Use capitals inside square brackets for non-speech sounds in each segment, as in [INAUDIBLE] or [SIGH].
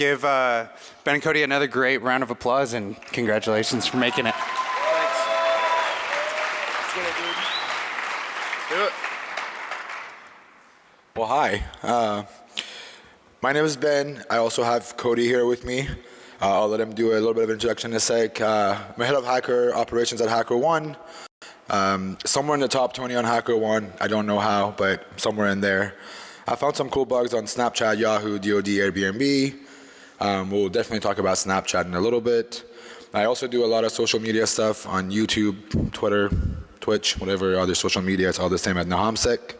give uh, Ben and Cody another great round of applause and congratulations for making it. Thanks. Let's get it, dude. Let's do it. Well, hi. Uh, my name is Ben. I also have Cody here with me. Uh, I'll let him do a little bit of introduction in a sec. Uh, I'm a head of hacker operations at HackerOne. Um, somewhere in the top 20 on HackerOne. I don't know how, but somewhere in there. I found some cool bugs on Snapchat, Yahoo, DoD, Airbnb. Um, we'll definitely talk about Snapchat in a little bit. I also do a lot of social media stuff on YouTube, Twitter, Twitch, whatever other social media. It's all the same at Nahamsec.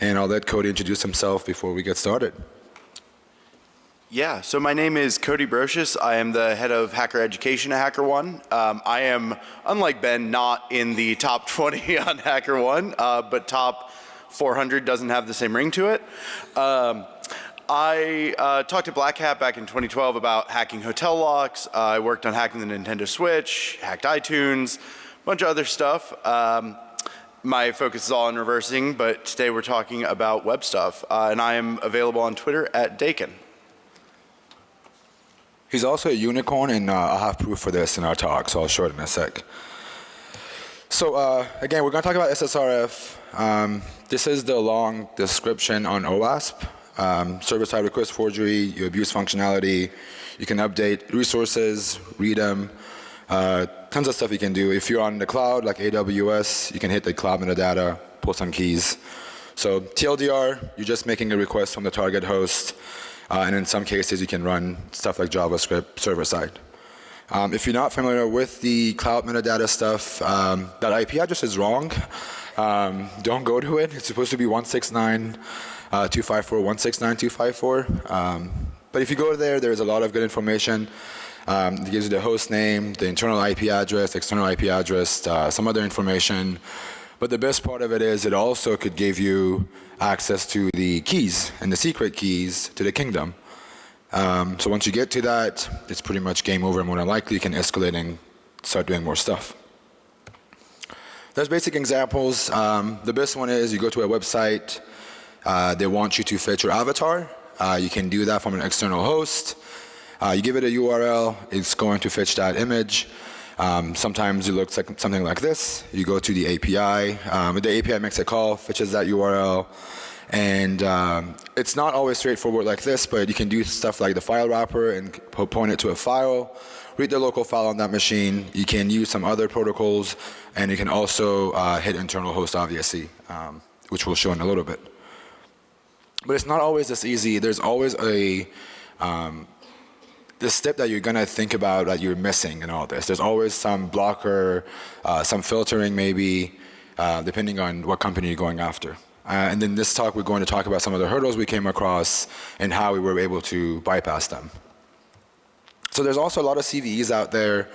And I'll let Cody introduce himself before we get started. Yeah, so my name is Cody Brocious. I am the head of hacker education at HackerOne. Um, I am, unlike Ben, not in the top [LAUGHS] 20 on HackerOne, uh, but top 400 doesn't have the same ring to it. Um, I uh, talked to Black Hat back in 2012 about hacking hotel locks. Uh, I worked on hacking the Nintendo Switch, hacked iTunes, a bunch of other stuff. Um, my focus is all on reversing, but today we're talking about web stuff. Uh, and I am available on Twitter at Dakin. He's also a unicorn, and uh, I'll have proof for this in our talk, so I'll show it in a sec. So uh, again, we're going to talk about SSRF. Um, this is the long description on OWASP. Um, Server-side request forgery, you abuse functionality, you can update resources, read them, uh, tons of stuff you can do. If you're on the cloud, like AWS, you can hit the cloud metadata, pull some keys. So TLDR, you're just making a request from the target host, uh, and in some cases you can run stuff like JavaScript server-side. Um, if you're not familiar with the cloud metadata stuff, um, that IP address is wrong. Um, don't go to it. It's supposed to be 169. Uh, 254 169 um, but if you go there, there's a lot of good information. Um, it gives you the host name, the internal IP address, external IP address, uh, some other information. But the best part of it is it also could give you access to the keys and the secret keys to the kingdom. Um, so once you get to that, it's pretty much game over more than likely you can escalate and start doing more stuff. There's basic examples. Um, the best one is you go to a website, uh, they want you to fetch your avatar. Uh, you can do that from an external host. Uh, you give it a URL, it's going to fetch that image. Um, sometimes it looks like something like this. You go to the API, um, the API makes a call, fetches that URL, and um, it's not always straightforward like this, but you can do stuff like the file wrapper and point it to a file, read the local file on that machine. You can use some other protocols, and you can also uh, hit internal host, obviously, um, which we'll show in a little bit. But it's not always this easy. There's always a um, the step that you're to think about that you're missing in all this. There's always some blocker, uh, some filtering maybe, uh, depending on what company you're going after. Uh, and then this talk we're going to talk about some of the hurdles we came across and how we were able to bypass them. So there's also a lot of CVEs out there,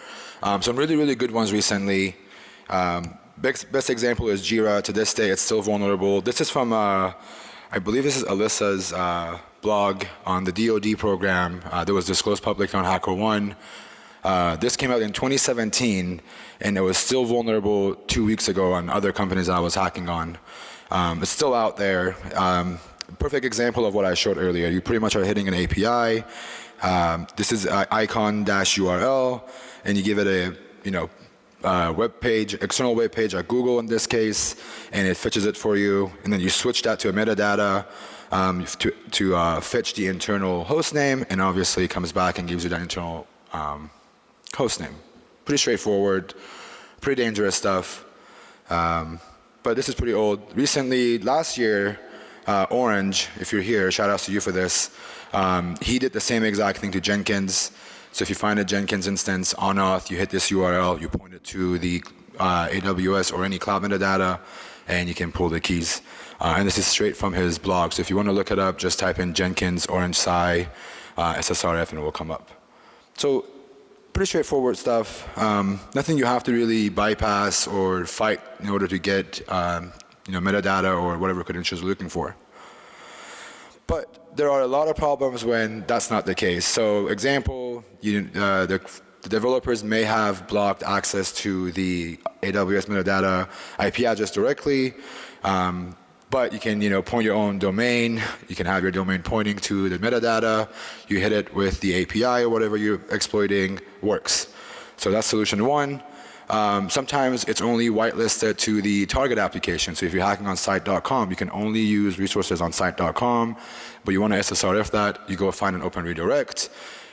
um, some really, really good ones recently. Um, best, best example is Jira. To this day, it's still vulnerable. This is from uh, I believe this is Alyssa's uh, blog on the DoD program uh, that was disclosed publicly on HackerOne. Uh, this came out in 2017, and it was still vulnerable two weeks ago on other companies I was hacking on. Um, it's still out there. Um, perfect example of what I showed earlier. You pretty much are hitting an API. Um, this is icon-URL, and you give it a, you know, uh, web page, external web page at Google in this case, and it fetches it for you, and then you switch that to a metadata um, to, to uh, fetch the internal host name, and obviously it comes back and gives you that internal um, host name. Pretty straightforward, pretty dangerous stuff, um, but this is pretty old. Recently, last year, uh, Orange, if you're here, shout outs to you for this, um, he did the same exact thing to Jenkins. So if you find a Jenkins instance on auth, you hit this URL, you point it to the uh, AWS or any cloud metadata, and you can pull the keys. Uh, and this is straight from his blog. So if you want to look it up, just type in Jenkins Orange Psi uh, SSRF and it will come up. So pretty straightforward stuff. Um, nothing you have to really bypass or fight in order to get um, you know, metadata or whatever credentials you're looking for. But there are a lot of problems when that's not the case. So example, you, uh, the, the, developers may have blocked access to the AWS metadata IP address directly. Um, But you can, you know, point your own domain. You can have your domain pointing to the metadata. You hit it with the API or whatever you're exploiting works. So that's solution one. Um, sometimes it's only whitelisted to the target application. So if you're hacking on site.com, you can only use resources on site.com, but you want to SSRF that, you go find an open redirect,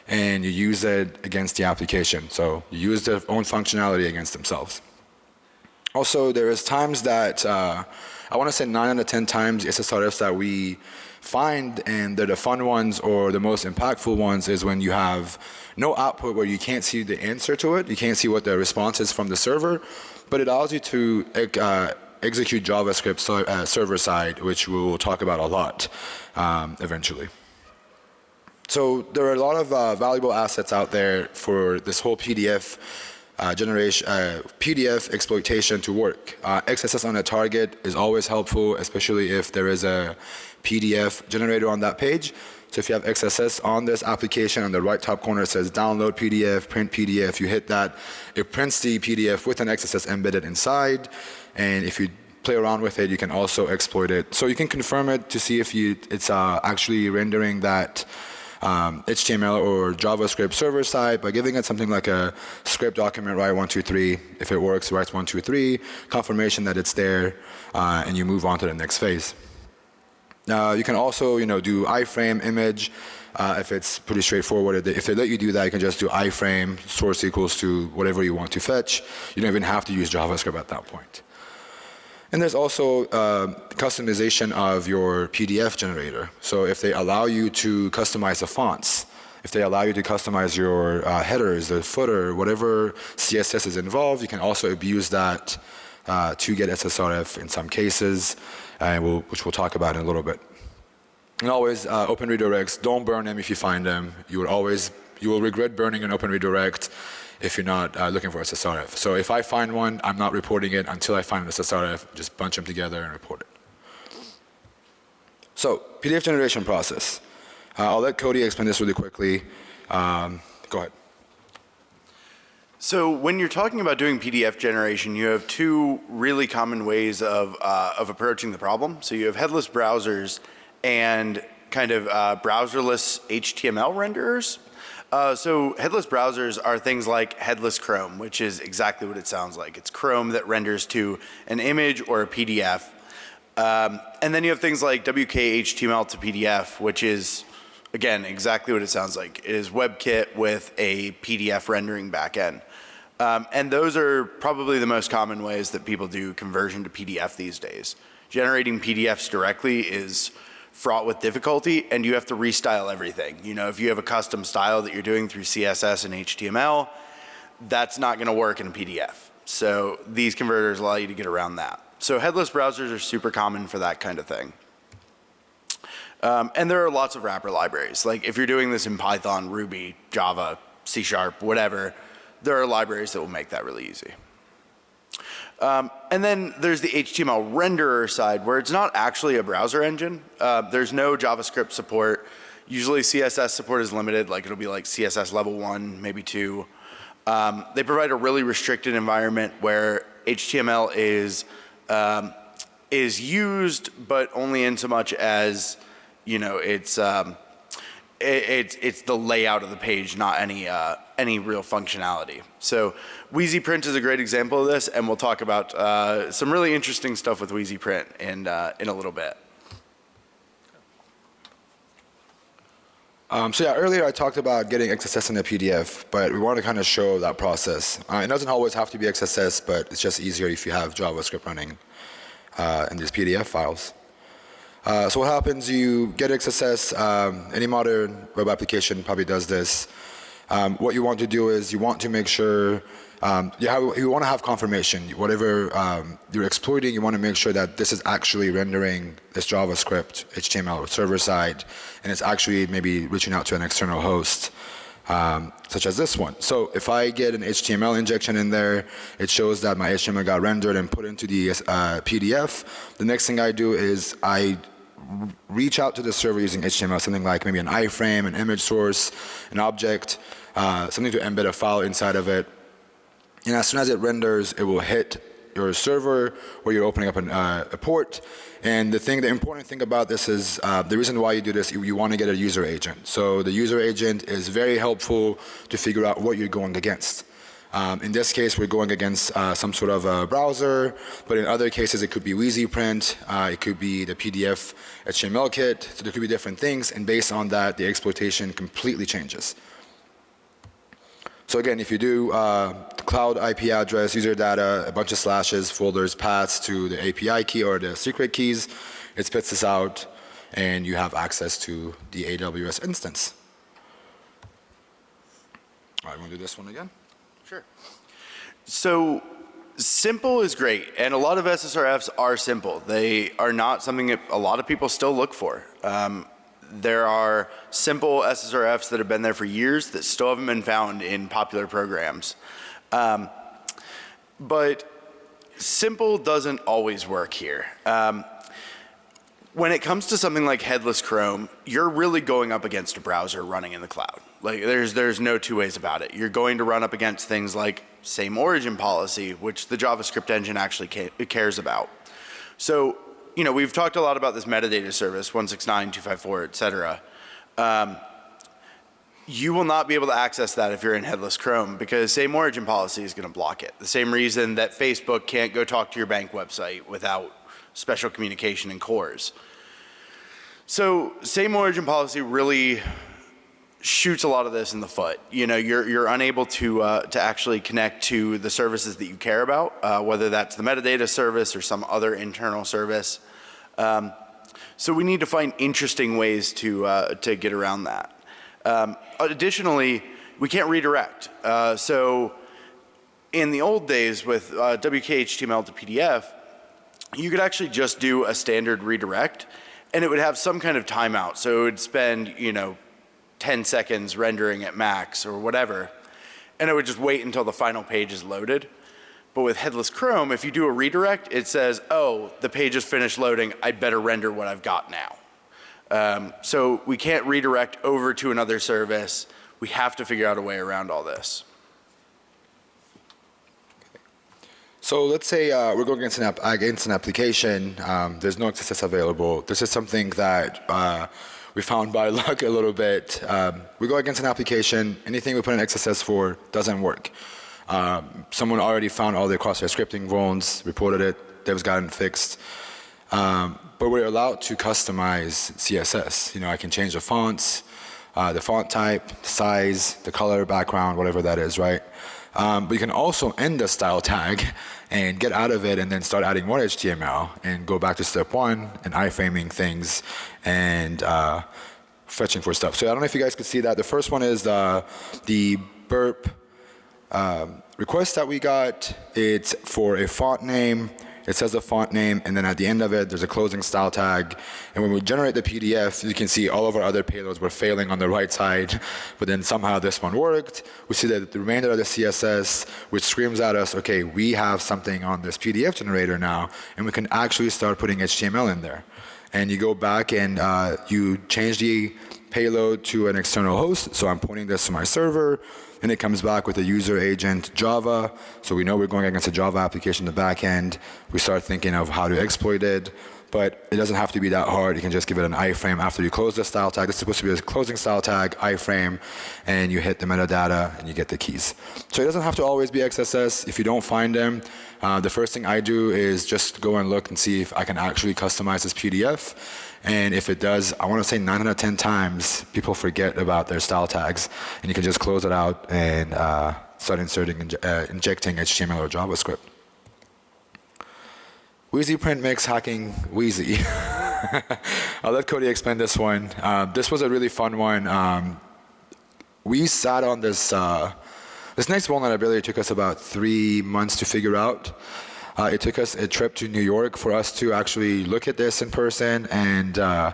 and you use it against the application. So you use their own functionality against themselves. Also, there is times that, uh, I want to say 9 out of 10 times SSRFs that we find, and they're the fun ones or the most impactful ones, is when you have no output where you can't see the answer to it, you can't see what the response is from the server, but it allows you to uh, execute JavaScript so, uh, server side, which we'll talk about a lot um, eventually. So there are a lot of uh, valuable assets out there for this whole PDF uh, generation, uh, PDF exploitation to work. Uh, XSS on a target is always helpful, especially if there is a PDF generator on that page. So if you have XSS on this application, on the right top corner it says download PDF, print PDF, you hit that, it prints the PDF with an XSS embedded inside, and if you play around with it, you can also exploit it. So you can confirm it to see if you, it's uh, actually rendering that um, HTML or JavaScript server side by giving it something like a script document, write one, two, three. If it works, writes one, two, three, confirmation that it's there, uh, and you move on to the next phase. Uh, you can also, you know, do iframe image. Uh, if it's pretty straightforward, if they let you do that, you can just do iframe source equals to whatever you want to fetch. You don't even have to use JavaScript at that point. And there's also uh, customization of your PDF generator. So if they allow you to customize the fonts, if they allow you to customize your uh, headers, the footer, whatever CSS is involved, you can also abuse that uh, to get SSRF in some cases we'll, which we'll talk about in a little bit. And always uh, open redirects, don't burn them if you find them. You will always, you will regret burning an open redirect if you're not uh, looking for a SSRF. So if I find one, I'm not reporting it until I find an SSRF, just bunch them together and report it. So PDF generation process. Uh, I'll let Cody explain this really quickly. Um, go ahead. So when you're talking about doing PDF generation, you have two really common ways of, uh, of approaching the problem. So you have headless browsers and kind of uh, browserless HTML renderers. Uh, so headless browsers are things like headless Chrome, which is exactly what it sounds like. It's Chrome that renders to an image or a PDF. Um, and then you have things like WKHTML to PDF, which is again, exactly what it sounds like. It is WebKit with a PDF rendering backend. Um, and those are probably the most common ways that people do conversion to PDF these days. Generating PDFs directly is fraught with difficulty and you have to restyle everything. You know, if you have a custom style that you're doing through CSS and HTML, that's not going to work in a PDF. So these converters allow you to get around that. So headless browsers are super common for that kind of thing. Um, and there are lots of wrapper libraries. Like if you're doing this in Python, Ruby, Java, C Sharp, whatever, there are libraries that will make that really easy. Um, and then there's the HTML renderer side where it's not actually a browser engine. Uh, there's no JavaScript support. Usually CSS support is limited, like it'll be like CSS level one, maybe two. Um, they provide a really restricted environment where HTML is um, is used, but only in so much as you know, it's um, it, it's it's the layout of the page, not any uh, any real functionality. So Wheezy Print is a great example of this, and we'll talk about uh, some really interesting stuff with Wheezy Print in uh, in a little bit. Um, so yeah, earlier I talked about getting XSS in a PDF, but we want to kind of show that process. Uh, it doesn't always have to be XSS, but it's just easier if you have JavaScript running uh, in these PDF files. Uh, so what happens, you get XSS, um, any modern web application probably does this. Um, what you want to do is you want to make sure, um, you, have, you want to have confirmation. Whatever um, you're exploiting, you want to make sure that this is actually rendering this JavaScript, HTML server side, and it's actually maybe reaching out to an external host. Um, such as this one. So if I get an HTML injection in there, it shows that my HTML got rendered and put into the uh, PDF. The next thing I do is I reach out to the server using HTML, something like maybe an iframe, an image source, an object, uh, something to embed a file inside of it. And as soon as it renders, it will hit your server where you're opening up an, uh, a port. And the thing, the important thing about this is uh, the reason why you do this, you, you want to get a user agent. So the user agent is very helpful to figure out what you're going against. Um, in this case, we're going against uh, some sort of a browser, but in other cases, it could be WheezyPrint, uh, it could be the PDF HTML kit, so there could be different things, and based on that, the exploitation completely changes. So again, if you do uh, cloud IP address, user data, a bunch of slashes, folders, paths to the API key or the secret keys, it spits this out, and you have access to the AWS instance. All right, to do this one again? Sure. So simple is great, and a lot of SSRFs are simple. They are not something that a lot of people still look for. Um, there are simple SSRFs that have been there for years that still haven't been found in popular programs. Um, but simple doesn't always work here. Um, when it comes to something like headless Chrome, you're really going up against a browser running in the cloud. Like there's there's no two ways about it. You're going to run up against things like same origin policy, which the JavaScript engine actually ca cares about. So, you know, we've talked a lot about this metadata service, 169, 254, et cetera. Um, you will not be able to access that if you're in headless Chrome because same origin policy is going to block it. The same reason that Facebook can't go talk to your bank website without special communication and cores. So same origin policy really shoots a lot of this in the foot. You know, you're, you're unable to, uh, to actually connect to the services that you care about, uh, whether that's the metadata service or some other internal service. Um, so we need to find interesting ways to, uh, to get around that. Um, additionally, we can't redirect. Uh, so in the old days with uh, WKHTML to PDF, you could actually just do a standard redirect and it would have some kind of timeout. So it would spend, you know, 10 seconds rendering at max or whatever, and it would just wait until the final page is loaded. But with headless Chrome, if you do a redirect, it says, oh, the page is finished loading, I'd better render what I've got now. Um, so we can't redirect over to another service. We have to figure out a way around all this. So let's say uh, we're going against an, app, against an application. Um, there's no XSS available. This is something that uh, we found by [LAUGHS] luck a little bit. Um, we go against an application. Anything we put in XSS for doesn't work. Um, someone already found all the crosshair scripting vulns, reported it. Dev's gotten fixed. Um, but we're allowed to customize CSS. You know, I can change the fonts, uh, the font type, the size, the color, background, whatever that is, right? Um, but you can also end the style tag and get out of it and then start adding more HTML and go back to step one and iframing things and uh, fetching for stuff. So I don't know if you guys could see that. The first one is uh, the burp um, request that we got. It's for a font name it says the font name, and then at the end of it, there's a closing style tag. And when we generate the PDF, you can see all of our other payloads were failing on the right side, but then somehow this one worked. We see that the remainder of the CSS, which screams at us, okay, we have something on this PDF generator now, and we can actually start putting HTML in there. And you go back and uh, you change the payload to an external host. So I'm pointing this to my server and it comes back with a user agent Java. So we know we're going against a Java application in the back end. We start thinking of how to exploit it. But it doesn't have to be that hard. You can just give it an iframe after you close the style tag. It's supposed to be a closing style tag, iframe, and you hit the metadata and you get the keys. So it doesn't have to always be XSS. If you don't find them, uh, the first thing I do is just go and look and see if I can actually customize this PDF. And if it does, I want to say 9 out of 10 times, people forget about their style tags. And you can just close it out and uh, start inserting, uh, injecting HTML or JavaScript. Wheezy print makes hacking wheezy. [LAUGHS] I'll let Cody explain this one. Uh, this was a really fun one. Um, we sat on this, uh, this next vulnerability took us about three months to figure out. Uh, it took us a trip to New York for us to actually look at this in person and uh,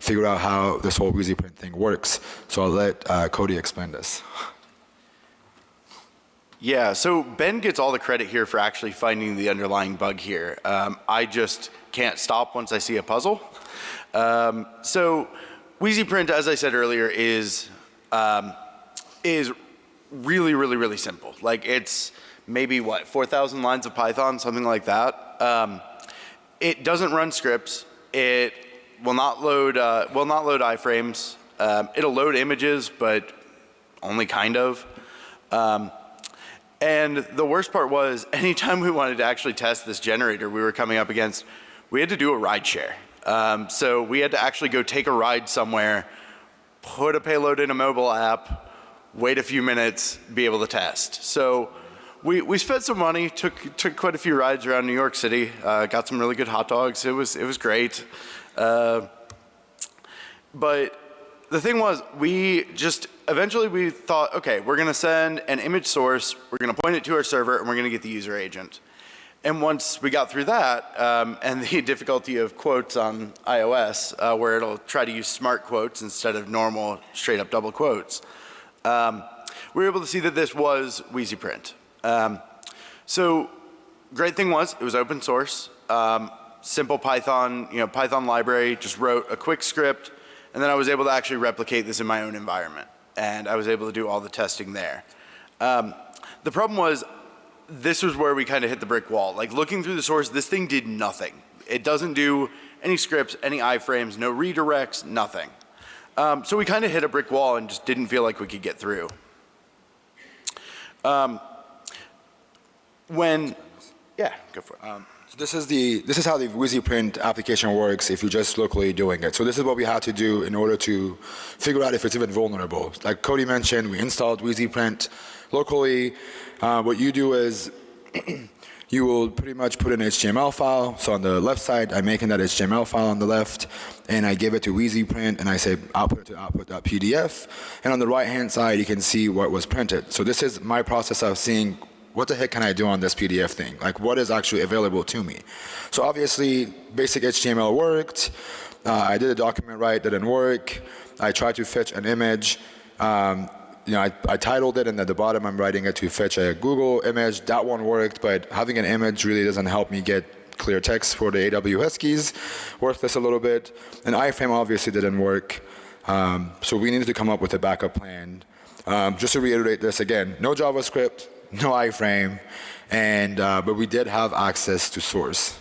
figure out how this whole WheezyPrint thing works. So I'll let uh, Cody explain this. Yeah, so Ben gets all the credit here for actually finding the underlying bug here. Um, I just can't stop once I see a puzzle. Um, so WheezyPrint, as I said earlier, is um, is really, really, really simple. Like it's maybe what, 4,000 lines of Python, something like that. Um, it doesn't run scripts. It will not load, uh, will not load iframes. Um, it'll load images, but only kind of. Um, and the worst part was, [LAUGHS] anytime we wanted to actually test this generator we were coming up against, we had to do a ride share. Um, so we had to actually go take a ride somewhere, put a payload in a mobile app, wait a few minutes, be able to test. So we, we spent some money, took, took quite a few rides around New York City, uh, got some really good hot dogs. It was, it was great. Uh, but the thing was, we just, eventually we thought, okay, we're gonna send an image source, we're gonna point it to our server, and we're gonna get the user agent. And once we got through that, um, [LAUGHS] and the difficulty of quotes on iOS, uh, where it'll try to use smart quotes instead of normal straight up double quotes, um, we were able to see that this was WheezyPrint. Um, so great thing was, it was open source, um, simple Python, you know, Python library, just wrote a quick script, and then I was able to actually replicate this in my own environment. And I was able to do all the testing there. Um, the problem was this was where we kind of hit the brick wall. Like looking through the source, this thing did nothing. It doesn't do any scripts, any iframes, no redirects, nothing. Um, so we kind of hit a brick wall and just didn't feel like we could get through. Um, when, yeah, go for it. Um, so this is the this is how the WheezyPrint application works if you're just locally doing it. So this is what we had to do in order to figure out if it's even vulnerable. Like Cody mentioned, we installed WheezyPrint locally. Uh, what you do is [CLEARS THROAT] you will pretty much put an HTML file. So on the left side, I'm making that HTML file on the left, and I give it to WheezyPrint, and I say output to output.pdf. And on the right-hand side, you can see what was printed. So this is my process of seeing what the heck can I do on this PDF thing? Like what is actually available to me? So obviously basic HTML worked. Uh, I did a document write, didn't work. I tried to fetch an image. Um, you know, I, I, titled it and at the bottom I'm writing it to fetch a Google image. That one worked, but having an image really doesn't help me get clear text for the AWS keys. Worthless a little bit. And iframe obviously didn't work. Um, so we needed to come up with a backup plan. Um, just to reiterate this again, no JavaScript, no iframe, and uh, but we did have access to source,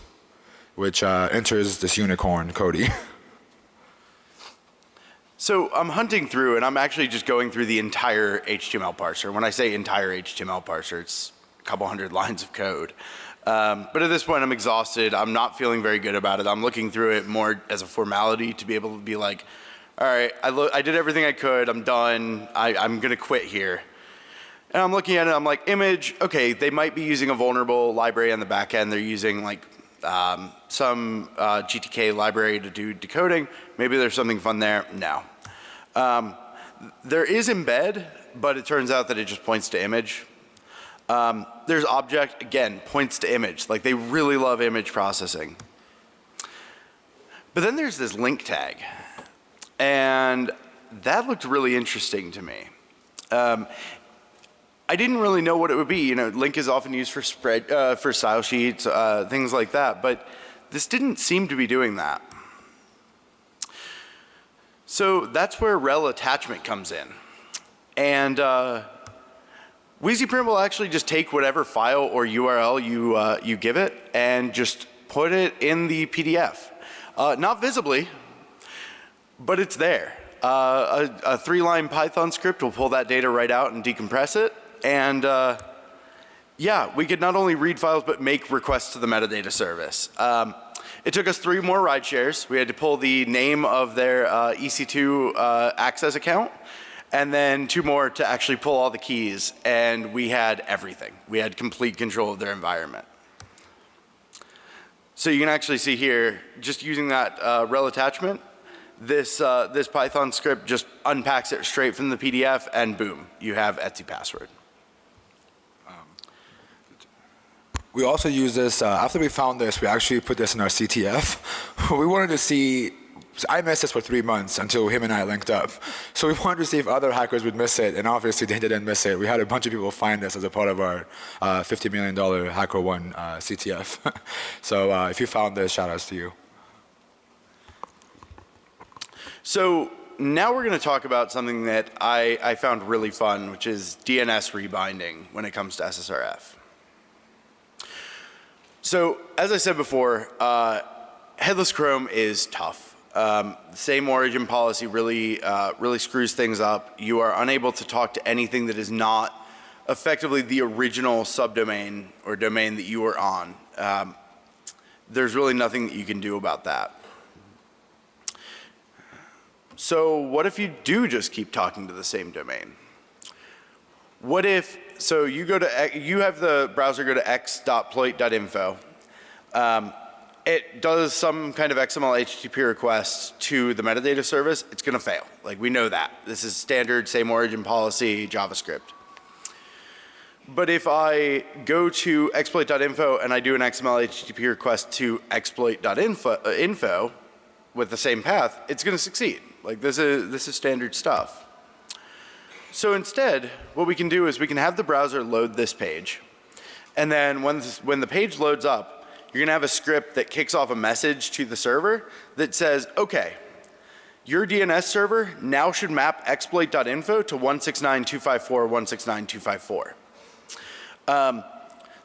which uh, enters this unicorn, Cody. [LAUGHS] So I'm hunting through and I'm actually just going through the entire HTML parser. When I say entire HTML parser, it's a couple hundred [LAUGHS] lines of code. Um, but at this point I'm exhausted. I'm not feeling very good about it. I'm looking through it more as a formality to be able to be like, all right, I, I did everything I could. I'm done. I, I'm going to quit here. And I'm looking at it, I'm like, image, okay, they might be using a vulnerable library on the back end. They're using like um, some uh, GTK library to do decoding. Maybe there's something fun there. No. Um, there is embed, but it turns out that it just points to image. Um, there's object, again, points to image. Like they really love image processing. But then there's this link tag. And that looked really interesting to me. Um, I didn't really know what it would be. You know, link is often used for spread, uh, for style sheets, uh, things like that. But this didn't seem to be doing that. So that's where rel attachment comes in. And uh, WheezyPrint will actually just take whatever file or URL you, uh, you give it and just put it in the PDF. Uh, not visibly, but it's there. Uh, a, a three-line Python script will pull that data right out and decompress it and uh, yeah, we could not only read files, but make requests to the metadata service. Um, it took us three more ride shares. We had to pull the name of their uh, EC2 uh, access account and then two more to actually pull all the keys and we had everything. We had complete control of their environment. So you can actually see here, just using that uh, rel attachment, this, uh, this Python script just unpacks it straight from the PDF and boom, you have Etsy password. We also use this, uh, after we found this, we actually put this in our CTF. [LAUGHS] we wanted to see, I missed this for three months until him and I linked up. So we [LAUGHS] wanted to see if other hackers would miss it, and obviously they didn't miss it. We had a bunch of people find this as a part of our uh, $50 million HackerOne uh, CTF. [LAUGHS] so uh, if you found this, shout outs to you. So now we're going to talk about something that I, I found really fun, which is DNS rebinding when it comes to SSRF. So as I said before, uh, headless Chrome is tough. Um, same origin policy really, uh, really screws things up. You are unable to talk to anything that is not effectively the original subdomain or domain that you were on. Um, there's really nothing that you can do about that. So what if you do just keep talking to the same domain? What if, so you go to, you have the browser go to x.ploit.info. Um, it does some kind of XML HTTP request to the metadata service, it's gonna fail. Like we know that. This is standard same origin policy JavaScript. But if I go to exploit.info and I do an XML HTTP request to exploit.info uh, info with the same path, it's going to succeed. Like this is, this is standard stuff. So instead, what we can do is we can have the browser load this page. And then when, this, when the page loads up, you're to have a script that kicks off a message to the server that says, okay, your DNS server now should map exploit.info to 169.254.169.254. Um,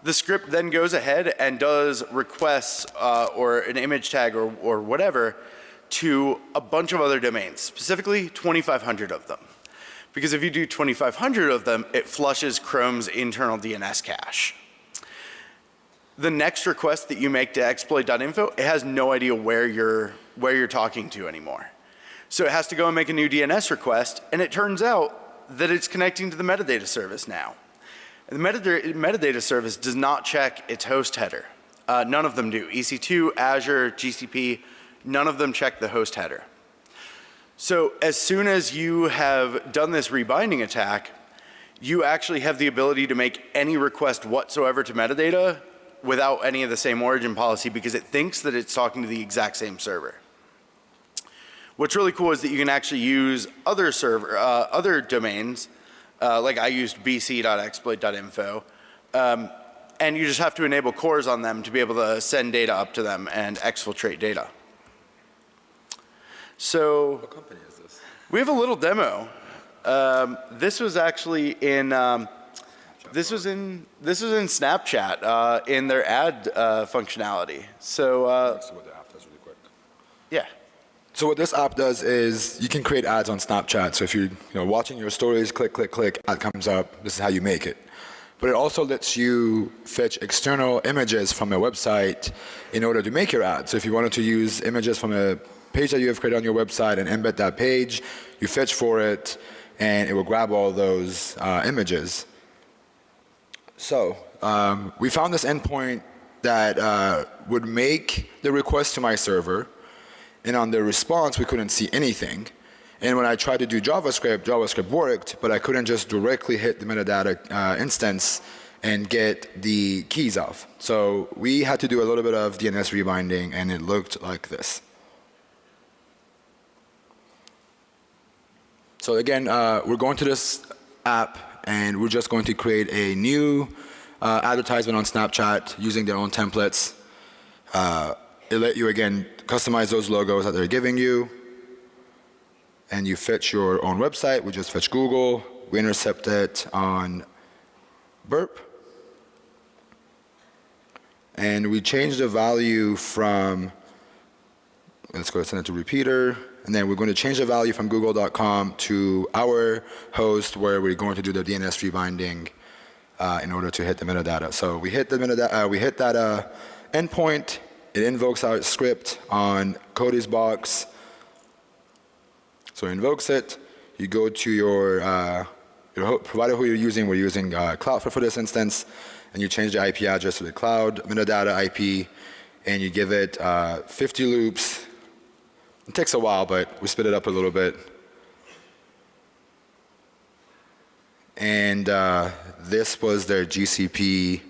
the script then goes ahead and does requests uh, or an image tag or, or whatever to a bunch of other domains, specifically 2,500 of them. Because if you do 2,500 of them, it flushes Chrome's internal DNS cache. The next request that you make to exploit.info, it has no idea where you're, where you're talking to anymore. So it has to go and make a new DNS request, and it turns out that it's connecting to the metadata service now. The metadata, metadata service does not check its host header. Uh, none of them do. EC2, Azure, GCP, none of them check the host header. So as soon as you have done this rebinding attack, you actually have the ability to make any request whatsoever to metadata without any of the same origin policy because it thinks that it's talking to the exact same server. What's really cool is that you can actually use other server, uh, other domains uh, like I used bc.exploit.info. Um, and you just have to enable CORS on them to be able to send data up to them and exfiltrate data. So What company is this? we have a little demo. Um, this was actually in um, this was in this was in Snapchat uh, in their ad uh, functionality. So uh, what the app does really quick. yeah. So what this app does is you can create ads on Snapchat. So if you're you know, watching your stories, click, click, click, ad comes up. This is how you make it. But it also lets you fetch external images from a website in order to make your ad. So if you wanted to use images from a page that you have created on your website and embed that page, you fetch for it, and it will grab all those uh, images. So um, we found this endpoint that uh, would make the request to my server, and on the response we couldn't see anything. And when I tried to do JavaScript, JavaScript worked, but I couldn't just directly hit the metadata uh, instance and get the keys off. So we had to do a little bit of DNS rebinding, and it looked like this. So again, uh, we're going to this app, and we're just going to create a new uh, advertisement on Snapchat using their own templates. Uh, it let you again customize those logos that they're giving you and you fetch your own website. We just fetch Google. We intercept it on Burp. And we change the value from, let's go send it to repeater. And then we're going to change the value from google.com to our host where we're going to do the DNS rebinding uh, in order to hit the metadata. So we hit the metadata, uh, we hit that uh, endpoint. It invokes our script on Cody's box. So it invokes it. You go to your, uh, your provider who you're using. We're using uh, Cloudflare for this instance. And you change the IP address to the cloud metadata IP. And you give it uh, 50 loops. It takes a while, but we spit it up a little bit. And uh, this was their GCP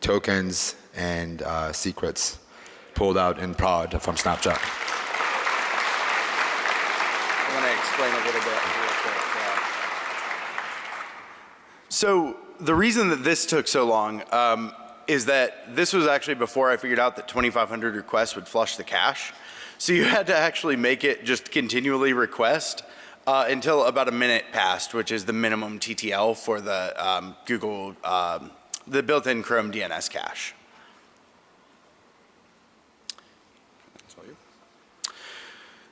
tokens and uh, secrets pulled out in prod from Snapchat. I want to explain a little bit So the reason that this took so long um, is that this was actually before I figured out that 2,500 requests would flush the cache. So you had to actually make it just continually request uh, until about a minute passed, which is the minimum TTL for the um, Google, um, the built-in Chrome DNS cache.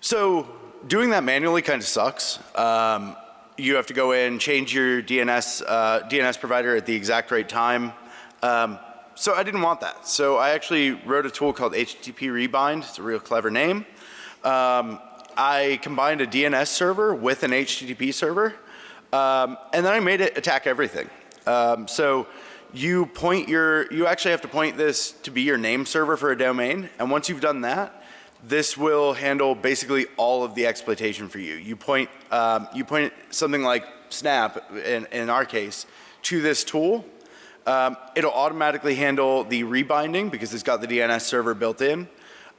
So doing that manually kind of sucks. Um, you have to go in, change your DNS, uh, DNS provider at the exact right time. Um, so I didn't want that. So I actually wrote a tool called HTTP Rebind. It's a real clever name. Um, I combined a DNS server with an HTTP server, um, and then I made it attack everything. Um, so you point your, you actually have to point this to be your name server for a domain, and once you've done that, this will handle basically all of the exploitation for you. You point, um, you point something like Snap, in, in our case, to this tool. Um, it'll automatically handle the rebinding because it's got the DNS server built in.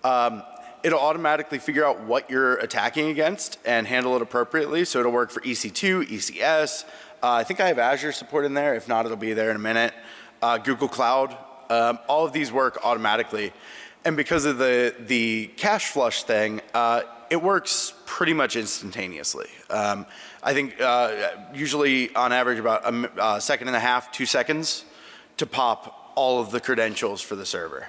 Um, it'll automatically figure out what you're attacking against and handle it appropriately. So it'll work for EC2, ECS. Uh, I think I have Azure support in there. If not, it'll be there in a minute. Uh, Google Cloud. Um, all of these work automatically. And because of the, the cache flush thing, uh, it works pretty much instantaneously. Um, I think uh, usually on average about a uh, second and a half, two seconds to pop all of the credentials for the server.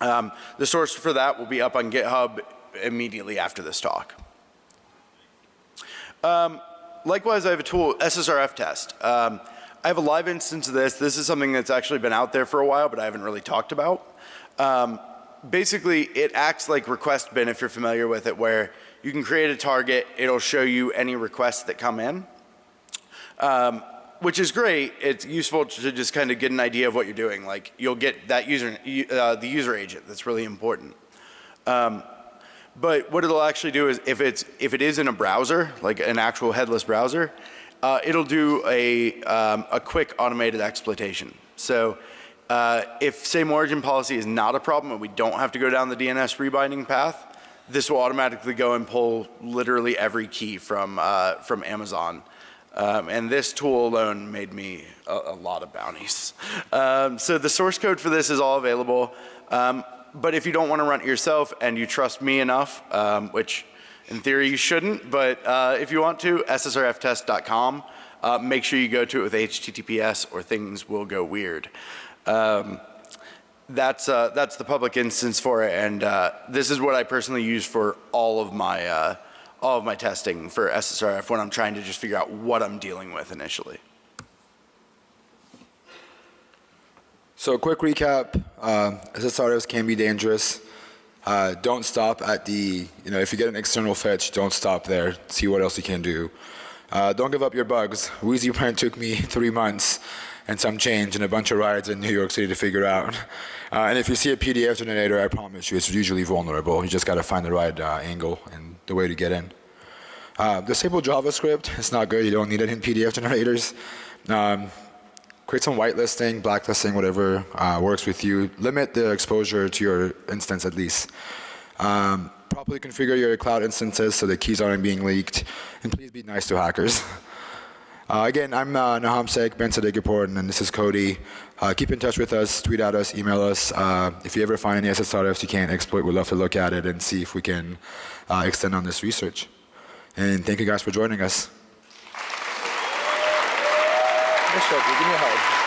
Um, the source for that will be up on GitHub immediately after this talk. Um, likewise, I have a tool, SSRF test. Um, I have a live instance of this. This is something that's actually been out there for a while, but I haven't really talked about. Um, basically, it acts like request bin if you're familiar with it, where you can create a target, it'll show you any requests that come in. Um, which is great. It's useful to just kind of get an idea of what you're doing. Like you'll get that user, uh, the user agent. That's really important. Um, but what it'll actually do is if it's if it is in a browser, like an actual headless browser, uh, it'll do a um, a quick automated exploitation. So uh, if same origin policy is not a problem and we don't have to go down the DNS rebinding path, this will automatically go and pull literally every key from uh, from Amazon um, and this tool alone made me a, a lot of bounties. Um, so the source code for this is all available. Um, but if you don't want to run it yourself and you trust me enough, um, which in theory you shouldn't, but uh, if you want to, ssrftest.com. Uh, make sure you go to it with HTTPS or things will go weird. Um, that's, uh, that's the public instance for it, and uh, this is what I personally use for all of my uh, all of my testing for SSRF when I'm trying to just figure out what I'm dealing with initially. So a quick recap, uh, SSRFs can be dangerous. Uh, don't stop at the, you know, if you get an external fetch, don't stop there. See what else you can do. Uh, don't give up your bugs. Wheezy Print took me [LAUGHS] three months and some change and a bunch of rides in New York City to figure out. Uh, and if you see a PDF generator, I promise you, it's usually vulnerable. You just got to find the right uh, angle and the way to get in. Uh, disable JavaScript. It's not good. You don't need it in PDF generators. Um, create some whitelisting, blacklisting, whatever uh, works with you. Limit the exposure to your instance at least. Um, properly configure your cloud instances so the keys aren't being leaked. And please be nice to hackers. [LAUGHS] Uh, again, I'm uh, Nahum Sheikh, Ben Sadigapur, and this is Cody. Uh, keep in touch with us, tweet at us, email us. Uh, if you ever find any SSRFs you can't exploit, we'd love to look at it and see if we can uh, extend on this research. And thank you guys for joining us. Bishop, give me a hug.